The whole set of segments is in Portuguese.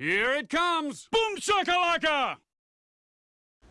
Here it comes! Boom shakalaka!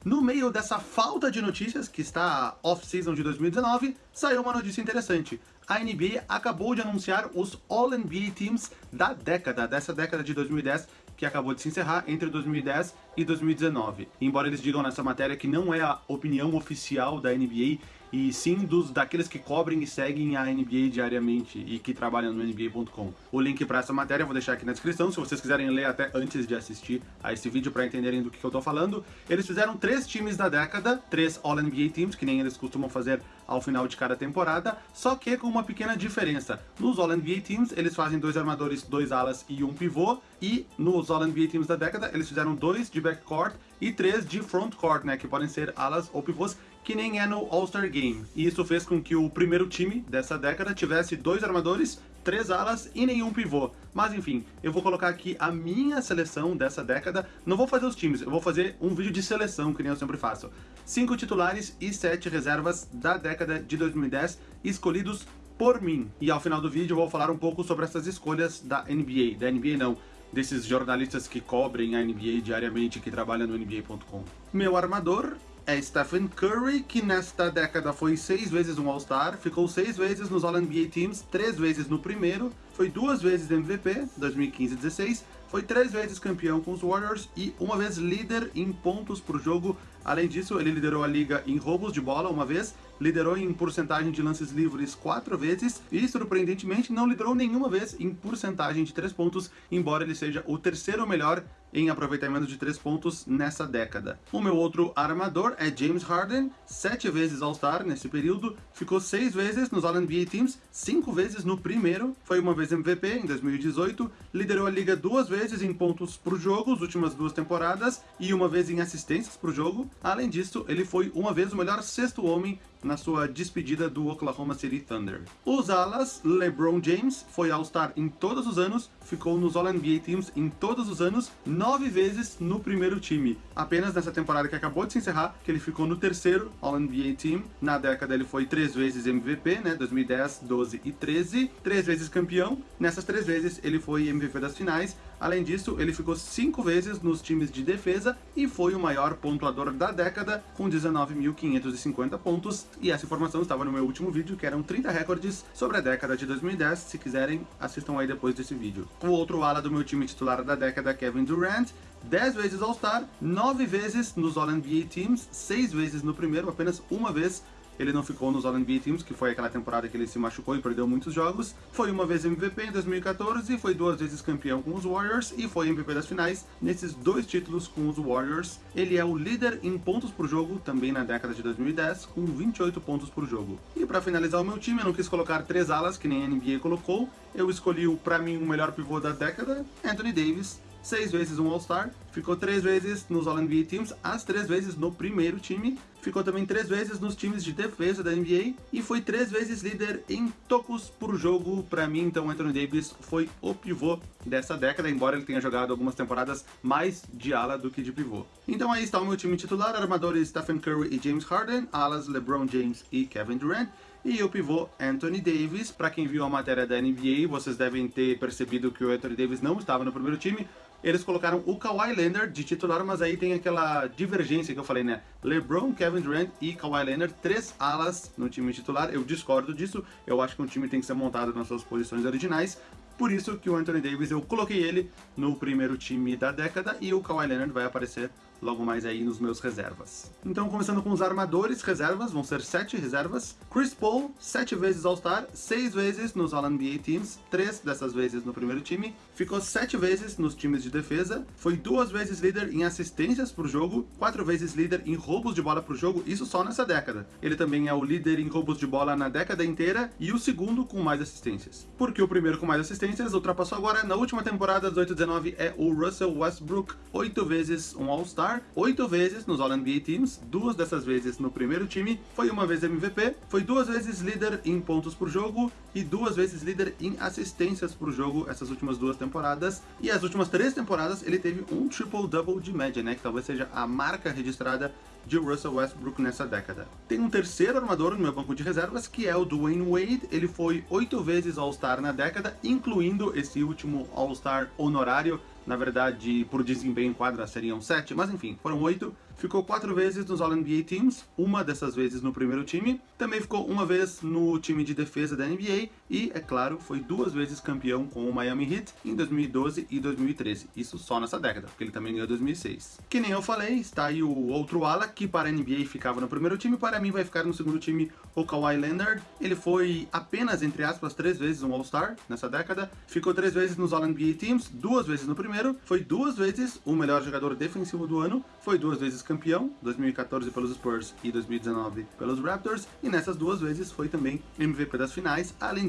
No meio dessa falta de notícias, que está off-season de 2019, saiu uma notícia interessante. A NBA acabou de anunciar os All-NBA Teams da década, dessa década de 2010, que acabou de se encerrar entre 2010 e 2019. Embora eles digam nessa matéria que não é a opinião oficial da NBA, e sim dos daqueles que cobrem e seguem a NBA diariamente e que trabalham no NBA.com. O link para essa matéria eu vou deixar aqui na descrição, se vocês quiserem ler até antes de assistir a esse vídeo para entenderem do que, que eu tô falando. Eles fizeram três times da década, três All-NBA Teams, que nem eles costumam fazer ao final de cada temporada, só que com uma pequena diferença. Nos All-NBA Teams, eles fazem dois armadores, dois alas e um pivô, e nos All-NBA Teams da década, eles fizeram dois de backcourt e três de frontcourt, né, que podem ser alas ou pivôs, que nem é no All-Star Game. E isso fez com que o primeiro time dessa década tivesse dois armadores, três alas e nenhum pivô. Mas enfim, eu vou colocar aqui a minha seleção dessa década. Não vou fazer os times, eu vou fazer um vídeo de seleção, que nem eu sempre faço. Cinco titulares e sete reservas da década de 2010, escolhidos por mim. E ao final do vídeo eu vou falar um pouco sobre essas escolhas da NBA. Da NBA não, desses jornalistas que cobrem a NBA diariamente, que trabalham no NBA.com. Meu armador é Stephen Curry, que nesta década foi seis vezes um All-Star, ficou seis vezes nos All-NBA Teams, três vezes no primeiro, foi duas vezes MVP, 2015 e 16, foi três vezes campeão com os Warriors e uma vez líder em pontos por jogo. Além disso, ele liderou a liga em roubos de bola uma vez, liderou em porcentagem de lances livres quatro vezes e, surpreendentemente, não liderou nenhuma vez em porcentagem de três pontos, embora ele seja o terceiro melhor em aproveitamento de 3 pontos nessa década. O meu outro armador é James Harden, 7 vezes All-Star nesse período, ficou 6 vezes nos All-NBA Teams, 5 vezes no primeiro, foi uma vez MVP em 2018, liderou a liga duas vezes em pontos por jogo, as últimas duas temporadas, e uma vez em assistências por jogo. Além disso, ele foi uma vez o melhor sexto homem na sua despedida do Oklahoma City Thunder. Os alas, LeBron James foi All-Star em todos os anos, ficou nos All-NBA Teams em todos os anos, nove vezes no primeiro time. Apenas nessa temporada que acabou de se encerrar, que ele ficou no terceiro All-NBA Team. Na década ele foi três vezes MVP, né, 2010, 12 e 13, três vezes campeão. Nessas três vezes ele foi MVP das finais, Além disso, ele ficou cinco vezes nos times de defesa e foi o maior pontuador da década, com 19.550 pontos. E essa informação estava no meu último vídeo, que eram 30 recordes sobre a década de 2010. Se quiserem, assistam aí depois desse vídeo. O outro ala do meu time titular da década, Kevin Durant, 10 vezes All-Star, 9 vezes nos All-NBA Teams, 6 vezes no primeiro, apenas uma vez ele não ficou nos All-NBA Teams, que foi aquela temporada que ele se machucou e perdeu muitos jogos. Foi uma vez MVP em 2014, foi duas vezes campeão com os Warriors e foi MVP das finais nesses dois títulos com os Warriors. Ele é o líder em pontos por jogo, também na década de 2010, com 28 pontos por jogo. E para finalizar o meu time, eu não quis colocar três alas, que nem a NBA colocou. Eu escolhi, para mim, o melhor pivô da década, Anthony Davis, seis vezes um All-Star, ficou três vezes nos All-NBA Teams, as três vezes no primeiro time, ficou também três vezes nos times de defesa da NBA e foi três vezes líder em tocos por jogo. Para mim, então, Anthony Davis foi o pivô dessa década, embora ele tenha jogado algumas temporadas mais de ala do que de pivô. Então aí está o meu time titular, armadores Stephen Curry e James Harden, alas LeBron James e Kevin Durant, e o pivô Anthony Davis. Para quem viu a matéria da NBA, vocês devem ter percebido que o Anthony Davis não estava no primeiro time, eles colocaram o Kawhi Leonard de titular, mas aí tem aquela divergência que eu falei, né? LeBron, Kevin Durant e Kawhi Leonard, três alas no time titular. Eu discordo disso, eu acho que um time tem que ser montado nas suas posições originais. Por isso que o Anthony Davis, eu coloquei ele no primeiro time da década e o Kawhi Leonard vai aparecer logo mais aí nos meus reservas. Então, começando com os armadores reservas, vão ser sete reservas. Chris Paul, sete vezes All-Star, seis vezes nos All-NBA Teams, três dessas vezes no primeiro time. Ficou sete vezes nos times de defesa, foi duas vezes líder em assistências por jogo, quatro vezes líder em roubos de bola por jogo, isso só nessa década. Ele também é o líder em roubos de bola na década inteira e o segundo com mais assistências. Porque o primeiro com mais assistências ultrapassou agora, na última temporada 18-19 é o Russell Westbrook, oito vezes um All-Star, Oito vezes nos All-NBA Teams, duas dessas vezes no primeiro time, foi uma vez MVP, foi duas vezes líder em pontos por jogo e duas vezes líder em assistências por jogo essas últimas duas temporadas. E as últimas três temporadas ele teve um triple-double de média, né, que talvez seja a marca registrada de Russell Westbrook nessa década. Tem um terceiro armador no meu banco de reservas, que é o Dwayne Wade. Ele foi oito vezes All-Star na década, incluindo esse último All-Star honorário Na verdade, por desempenho em quadra seriam sete, mas enfim, foram oito. Ficou quatro vezes nos All-NBA Teams, uma dessas vezes no primeiro time. Também ficou uma vez no time de defesa da NBA e, é claro, foi duas vezes campeão com o Miami Heat em 2012 e 2013. Isso só nessa década, porque ele também ganhou 2006. Que nem eu falei, está aí o outro ala que para a NBA ficava no primeiro time, para mim vai ficar no segundo time o Kawhi Leonard. Ele foi apenas, entre aspas, três vezes um All-Star nessa década. Ficou três vezes nos All-NBA Teams, duas vezes no primeiro. Foi duas vezes o melhor jogador defensivo do ano. Foi duas vezes campeão, 2014 pelos Spurs e 2019 pelos Raptors, e nessas duas vezes foi também MVP das finais. Além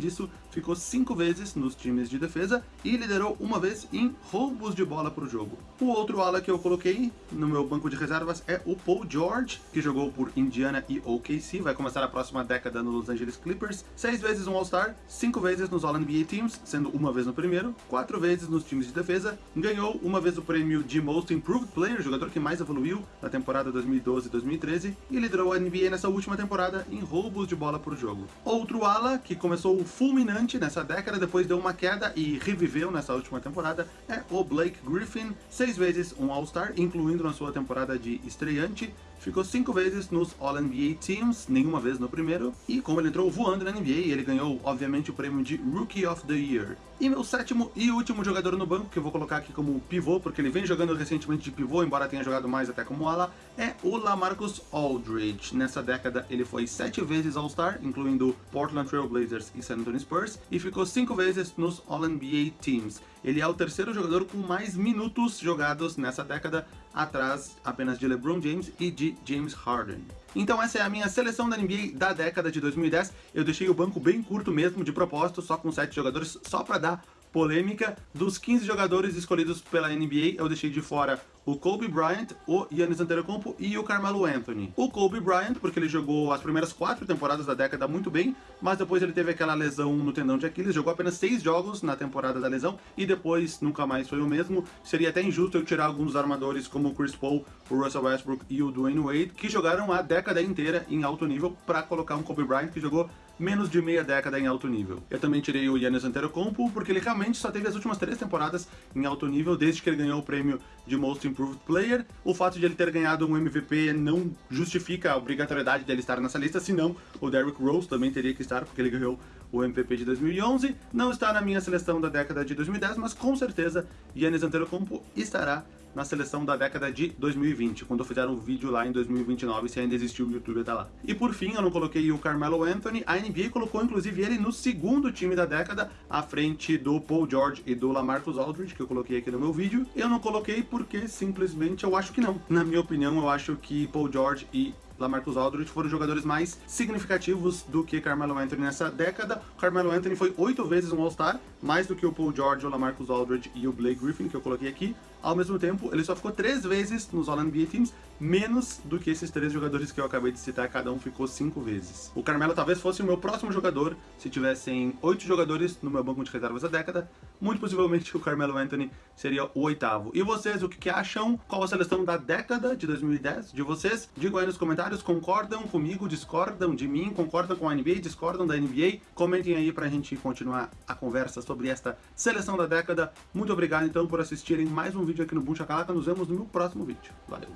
ficou cinco vezes nos times de defesa e liderou uma vez em roubos de bola por jogo. O outro ala que eu coloquei no meu banco de reservas é o Paul George, que jogou por Indiana e OKC, vai começar a próxima década no Los Angeles Clippers, seis vezes um All-Star, cinco vezes nos All-NBA Teams, sendo uma vez no primeiro, quatro vezes nos times de defesa, ganhou uma vez o prêmio de Most Improved Player, jogador que mais evoluiu na temporada 2012-2013, e liderou a NBA nessa última temporada em roubos de bola por jogo. Outro ala, que começou fulminante nessa década, depois deu uma queda e reviveu nessa última temporada, é o Blake Griffin, seis vezes um All-Star, incluindo na sua temporada de estreante, ficou cinco vezes nos All-NBA Teams, nenhuma vez no primeiro, e como ele entrou voando na NBA, ele ganhou, obviamente, o prêmio de Rookie of the Year. E meu sétimo e último jogador no banco, que eu vou colocar aqui como pivô, porque ele vem jogando recentemente de pivô, embora tenha jogado mais até como ala, é o Lamarcus Aldridge. Nessa década ele foi sete vezes All-Star, incluindo Portland Trail Blazers e San Antonio Spurs, e ficou cinco vezes nos All-NBA Teams. Ele é o terceiro jogador com mais minutos jogados nessa década, atrás apenas de LeBron James e de James Harden. Então essa é a minha seleção da NBA da década de 2010. Eu deixei o banco bem curto mesmo, de propósito, só com 7 jogadores, só para dar polêmica. Dos 15 jogadores escolhidos pela NBA, eu deixei de fora o Kobe Bryant, o Giannis Antetokounmpo e o Carmelo Anthony. O Kobe Bryant, porque ele jogou as primeiras quatro temporadas da década muito bem, mas depois ele teve aquela lesão no tendão de Aquiles, jogou apenas seis jogos na temporada da lesão e depois nunca mais foi o mesmo. Seria até injusto eu tirar alguns armadores como o Chris Paul, o Russell Westbrook e o Dwayne Wade, que jogaram a década inteira em alto nível, para colocar um Kobe Bryant que jogou menos de meia década em alto nível. Eu também tirei o Yannis Antetokounmpo porque ele realmente só teve as últimas três temporadas em alto nível desde que ele ganhou o prêmio de Most Improved Player. O fato de ele ter ganhado um MVP não justifica a obrigatoriedade dele estar nessa lista, senão o Derrick Rose também teria que estar porque ele ganhou o MVP de 2011. Não está na minha seleção da década de 2010, mas com certeza Yannis Antetokounmpo estará na seleção da década de 2020, quando eu fizer um vídeo lá em 2029, se ainda existiu o YouTube até lá. E por fim, eu não coloquei o Carmelo Anthony, a NBA colocou inclusive ele no segundo time da década, à frente do Paul George e do Lamarcus Aldridge, que eu coloquei aqui no meu vídeo. Eu não coloquei porque simplesmente eu acho que não. Na minha opinião, eu acho que Paul George e Lamarcus Aldridge foram jogadores mais significativos do que Carmelo Anthony nessa década. O Carmelo Anthony foi oito vezes um All-Star, mais do que o Paul George, o Lamarcus Aldridge e o Blake Griffin, que eu coloquei aqui. Ao mesmo tempo, ele só ficou três vezes nos All-NBA Teams, menos do que esses três jogadores que eu acabei de citar, cada um ficou cinco vezes. O Carmelo talvez fosse o meu próximo jogador, se tivessem oito jogadores no meu banco de reservas da década, muito possivelmente o Carmelo Anthony seria o oitavo. E vocês, o que, que acham? Qual a seleção da década de 2010 de vocês? Digam aí nos comentários, concordam comigo, discordam de mim, concordam com a NBA, discordam da NBA? Comentem aí pra gente continuar a conversa sobre esta seleção da década. Muito obrigado então por assistirem mais um vídeo aqui no Boom Chacalaca. Nos vemos no meu próximo vídeo. Valeu!